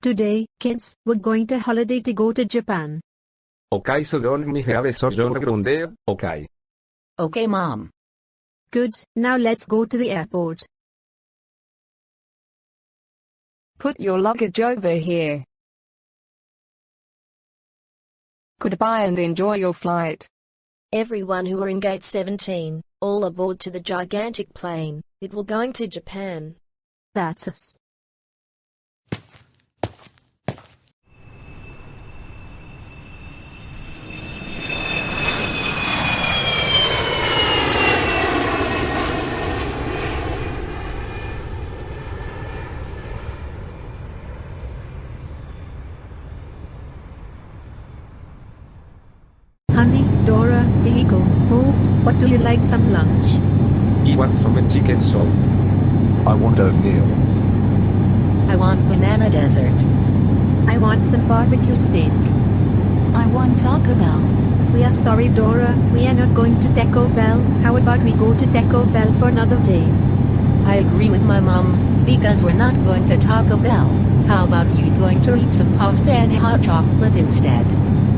Today, kids, we're going to holiday to go to Japan. Ok så går ni have sorgrunder, ok. Okay, Mom. Good, now let's go to the airport. Put your luggage over here. Goodbye and enjoy your flight. Everyone who are in gate 17, all aboard to the gigantic plane, it will going to Japan. That's us. Dora, Diego, Hoped, what do you like some lunch? You want some chicken soup? I want oatmeal. I want banana desert. I want some barbecue steak. I want Taco Bell. We are sorry Dora, we are not going to Taco Bell, how about we go to Taco Bell for another day? I agree with my mom, because we're not going to Taco Bell. How about you going to eat some pasta and hot chocolate instead?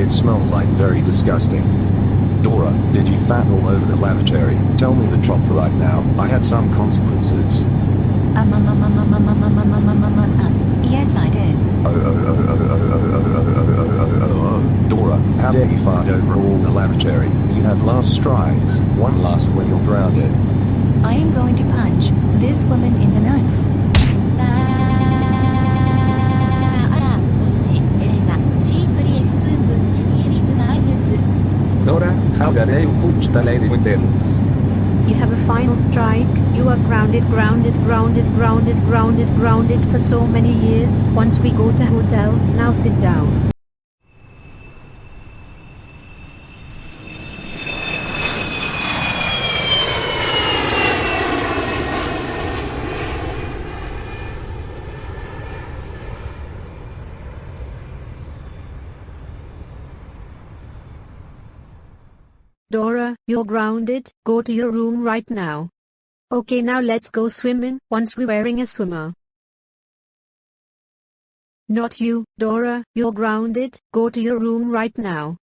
it smelled like very disgusting. Dora, did you fat all over the lavatory? Tell me the truth right now. I had some consequences. Um, um, um, um, um, um, um, um, um, um, um, um, um. Yes, I did. Oh oh oh oh oh oh oh oh oh oh oh oh oh Dora, how dare you fart over all the lavatory? You have last strikes. One last when you're grounded. I am going to punch this woman in the nuts. You have a final strike, you are grounded, grounded, grounded, grounded, grounded, grounded for so many years. Once we go to hotel, now sit down. Dora, you're grounded, go to your room right now. Okay now let's go swimming, once we're wearing a swimmer. Not you, Dora, you're grounded, go to your room right now.